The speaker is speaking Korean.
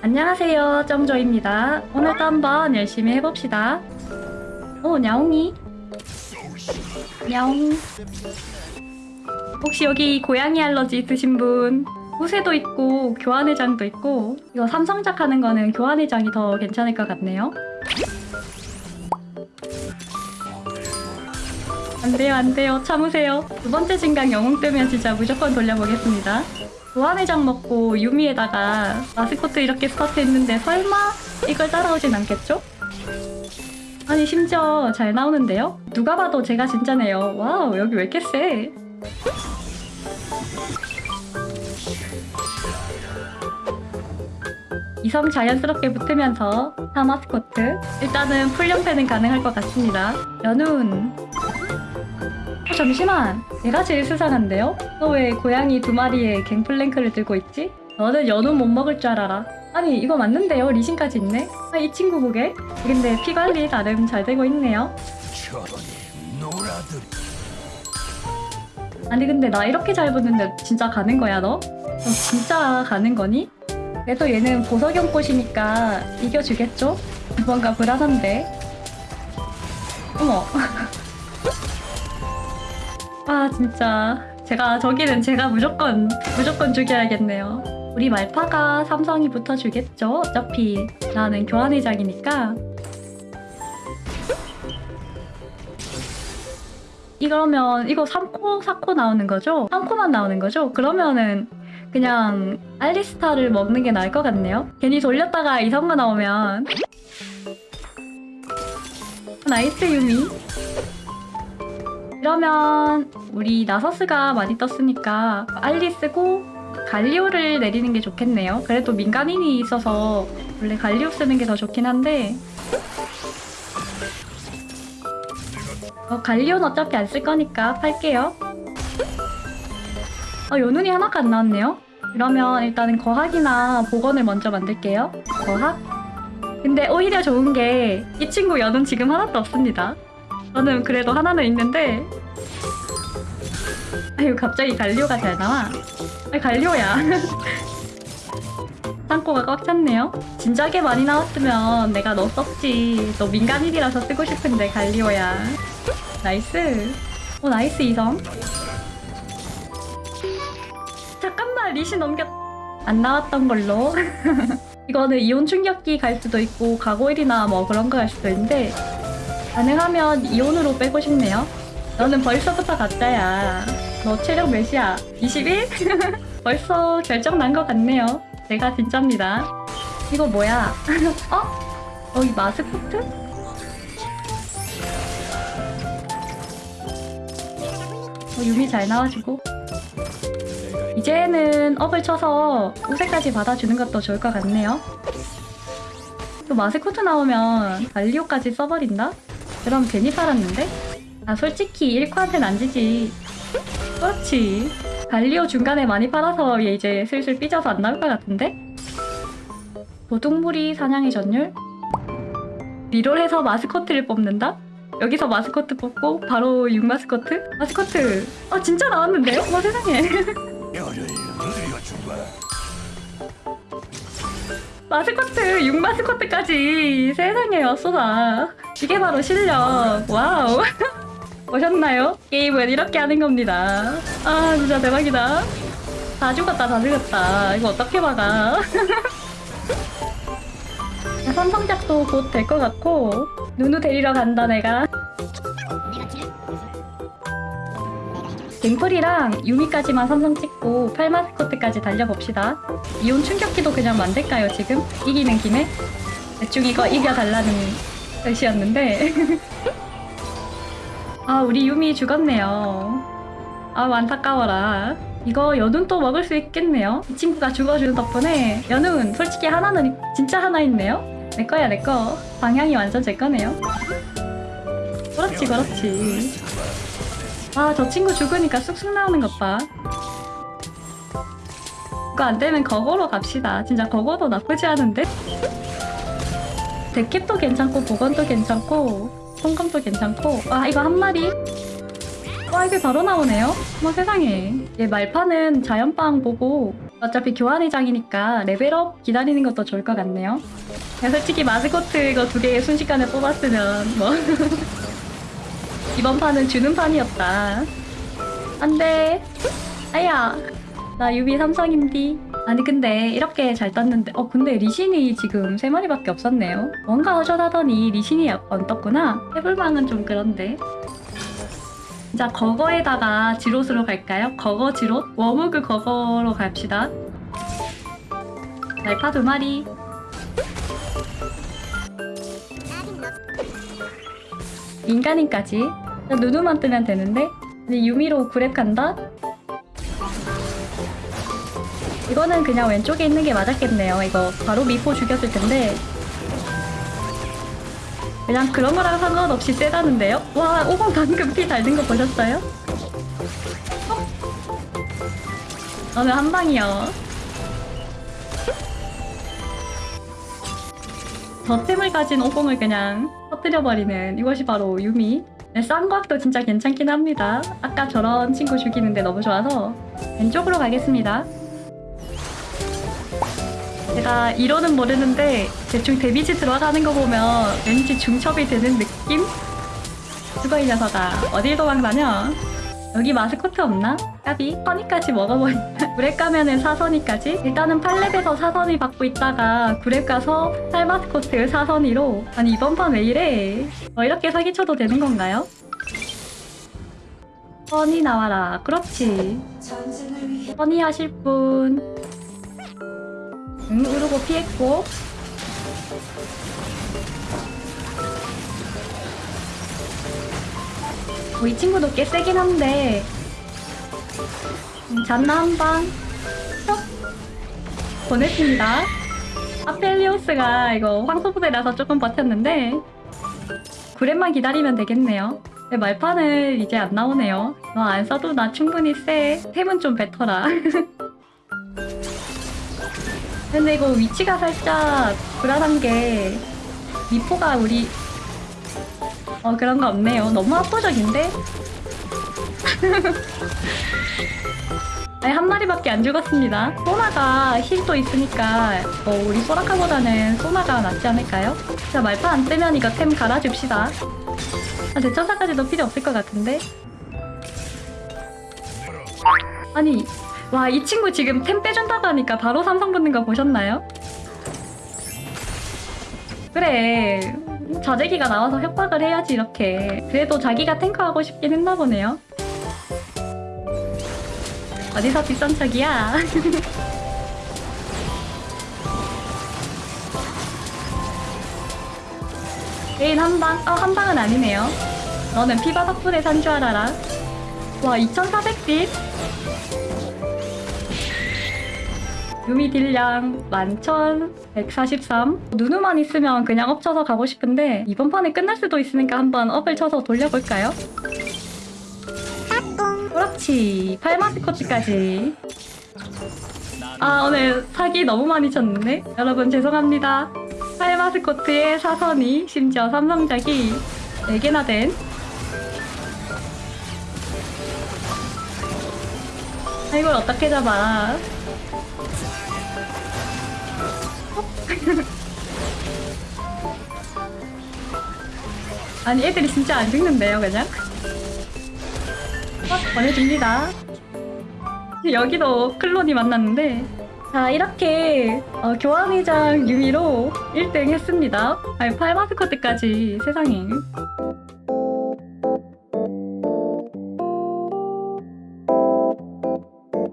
안녕하세요 정조입니다. 오늘도 한번 열심히 해봅시다. 오 냐옹이. 냐옹. 혹시 여기 고양이 알러지 있으신 분? 후세도 있고 교환회장도 있고 이거 삼성작 하는 거는 교환회장이 더 괜찮을 것 같네요. 안돼요 안돼요. 참으세요. 두 번째 진강 영웅 뜨면 진짜 무조건 돌려보겠습니다 교환회장 먹고 유미에다가 마스코트 이렇게 스타트 했는데 설마 이걸 따라오진 않겠죠? 아니 심지어 잘 나오는데요? 누가 봐도 제가 진짜네요. Wow 여기 왜 이렇게 세? 이성 자연스럽게 붙으면서 타 마스코트? 일단은 풀연패는 가능할 것 같습니다. 누누. 어, 잠시만 내가 제일 수상한데요? 너 왜 고양이 두 마리에 갱플랭크를 들고 있지? 너는 연운 못 먹을 줄 알아라 아니 이거 맞는데요? 리신까지 있네? 아, 이 친구 보게 근데 피 관리 나름 잘 되고 있네요 아니 근데 나 이렇게 잘 붙는데 진짜 가는 거야 너? 너 진짜 가는 거니? 그래도 얘는 보석용 꽃이니까 이겨주겠죠? 뭔가 불안한데 어머 아 진짜 제가 저기는 제가 무조건 무조건 죽여야겠네요 우리 말파가 삼성이 붙어주겠죠? 어차피 나는 교환회장이니까 이러면 이거 3코, 4코 나오는 거죠? 3코만 나오는 거죠? 그러면은 그냥 알리스타를 먹는 게 나을 것 같네요. 괜히 돌렸다가 이성가 나오면 Nice 유미 이러면 우리 나서스가 많이 떴으니까 알리 쓰고 갈리오를 내리는 게 좋겠네요. 그래도 민간인이 있어서 원래 갈리오 쓰는 게 더 좋긴 한데 어, 갈리오는 어차피 안 쓸 거니까 팔게요. 어, 누누 하나가 안 나왔네요. 그러면 일단은 거학이나 복원을 먼저 만들게요. 거학? 근데 오히려 좋은 게 이 친구 누누 지금 하나도 없습니다. 저는 그래도 하나는 있는데 아유 갑자기 갈리오가 잘 나와. 아 갈리오야. 창고가 꽉 찼네요. 진작에 많이 나왔으면 내가 너 썼지. 너 민간인이라서 쓰고 싶은데 갈리오야. Nice. 오 nice 이성. 잠깐만 리시 넘겼. 안 나왔던 걸로. 이거는 이온 충격기 갈 수도 있고 가고일이나 뭐 그런 거 갈 수도 있는데 가능하면 이온으로 빼고 싶네요. 너는 벌써부터 가짜야. 너 체력 몇이야? 21? 벌써 결정 난 것 같네요. 내가 진짜입니다. 이거 뭐야? 어? 여기 마스코트? 어, 유미 잘 나와주고 이제는 업을 쳐서 우세까지 받아주는 것도 좋을 것 같네요 또 마스코트 나오면 갈리오까지 써버린다? 그럼 괜히 팔았는데? 아 솔직히 1코한테는 안 지지 그렇지 갈리오 중간에 많이 팔아서 얘 이제 슬슬 삐져서 안 나올 것 같은데? 도둑무리 사냥의 전율? 리롤해서 마스코트를 뽑는다? 여기서 마스코트 뽑고 바로 6 마스코트? 마스코트! 아 진짜 나왔는데요? 와 세상에 마스코트! 6 마스코트까지 세상에 왔소다 이게 바로 실력. Wow. 보셨나요? 게임은 이렇게 하는 겁니다. 아 진짜 대박이다. 다 죽었다 다 죽었다. 이거 어떻게 막아? 삼성작도 곧 될 것 같고 누누 데리러 간다 내가. 갱플이랑 유미까지만 삼성 찍고 8마스코트까지 달려봅시다. 이온 충격기도 그냥 만들까요 지금? 이기는 김에? 대충 이거 이겨달라는 뜻이었는데. 아 우리 유미 죽었네요. 아 안타까워라. 이거 연운 또 먹을 수 있겠네요. 이 친구가 죽어주는 덕분에 연운 솔직히 하나는 진짜 하나 있네요. 내 거야 내 거. 방향이 완전 제 거네요. 그렇지 그렇지. 아 저 친구 죽으니까 쑥쑥 나오는 것봐. 이거 안되면 거거로 갑시다. 진짜 거거도 나쁘지 않은데? 데캡도 괜찮고 보건도 괜찮고 성감도 괜찮고 아 이거 한 마리 와 이게 바로 나오네요 어머 세상에 얘 말파는 자연빵 보고 어차피 교환회장이니까 level up 기다리는 것도 좋을 것 같네요. 그냥 솔직히 마스코트 이거 두 개 순식간에 뽑았으면 뭐 이번 판은 주는 판이었다. 안돼. 아야. 나 유미 삼성인디. 아니 근데 이렇게 잘 떴는데 어 근데 리신이 지금 세 마리밖에 없었네요. 뭔가 허전하더니 리신이 안 떴구나. 해볼망은 좀 그런데. 자 거거에다가 지롯으로 갈까요? 거거 지롯? 워무그 거거로 갑시다. 날파 두 마리. 인간인까지. 자, 누누만 뜨면 되는데. 유미로 그랩 간다. 이거는 그냥 왼쪽에 있는 게 맞았겠네요. 이거 바로 미포 죽였을 텐데. 그냥 그런 거랑 상관없이 세다는데요? 와, 오공 방금 피잘든거 보셨어요? 어? 오늘 한 방이요. 저 템을 가진 오공을 그냥 터뜨려버리는 이것이 바로 유미. 네, 쌍곽도 진짜 괜찮긴 합니다. 아까 저런 친구 죽이는데 너무 좋아서 왼쪽으로 가겠습니다. 제가 이론은 모르는데 대충 데미지 들어가는 거 보면 왠지 중첩이 되는 느낌? 죽어 이 녀석아 어딜 도망다녀? 여기 마스코트 없나? 까비 허니까지 먹어버린다 구랩 가면은 사선이까지 일단은 팔렙에서 사선이 받고 있다가 구랩 가서 살마스코트 사선이로 아니 이번 판 왜 이래 어, 이렇게 사기쳐도 되는 건가요? 허니 나와라 그렇지 허니 하실 분 응, 우르고 피했고. 어, 이 친구도 꽤 세긴 한데. 음, 잔나 한 방. 쏙. 보냈습니다. 아펠리오스가 이거 황소부대라서 조금 버텼는데. 구렛만 기다리면 되겠네요. 근데 말판을 이제 안 나오네요. 너 안 써도 나 충분히 세. 템은 좀 뱉어라. 근데 이거 위치가 살짝 불안한 게 미포가 우리 어 그런 거 없네요. 너무 압도적인데? 아니 한 마리밖에 안 죽었습니다. 소나가 힐도 있으니까 어, 우리 소라카보다는 소나가 낫지 않을까요? 자 말파 안 뜨면 이거 템 갈아줍시다. 아, 대천사까지도 필요 없을 것 같은데? 아니 와, 이 친구 지금 템 빼준다고 하니까 바로 삼성 붙는 거 보셨나요? 그래. 자재기가 나와서 협박을 해야지, 이렇게. 그래도 자기가 탱커 하고 싶긴 했나 보네요. 어디서 비싼 척이야? 레인 한 방? 어, 한 방은 아니네요. 너는 피바 덕분에 산 줄 알아라. 와, 2400딜? 유미 딜량 11,143 누누만 있으면 그냥 up 쳐서 가고 싶은데 이번 판에 끝날 수도 있으니까 한번 up을 쳐서 돌려볼까요? 그렇지. 8마스코트까지. 아 오늘 사기 너무 많이 쳤는데? 여러분 죄송합니다. 8마스코트에 사선이 심지어 삼성작이 4개나 된 아, 이걸 어떻게 잡아 아니 애들이 진짜 안 죽는데요 그냥? 어, 보내줍니다. 여기도 클론이 만났는데 자 이렇게 어, 교환회장 유미로 1등 했습니다. 아니 8마스코트까지 세상에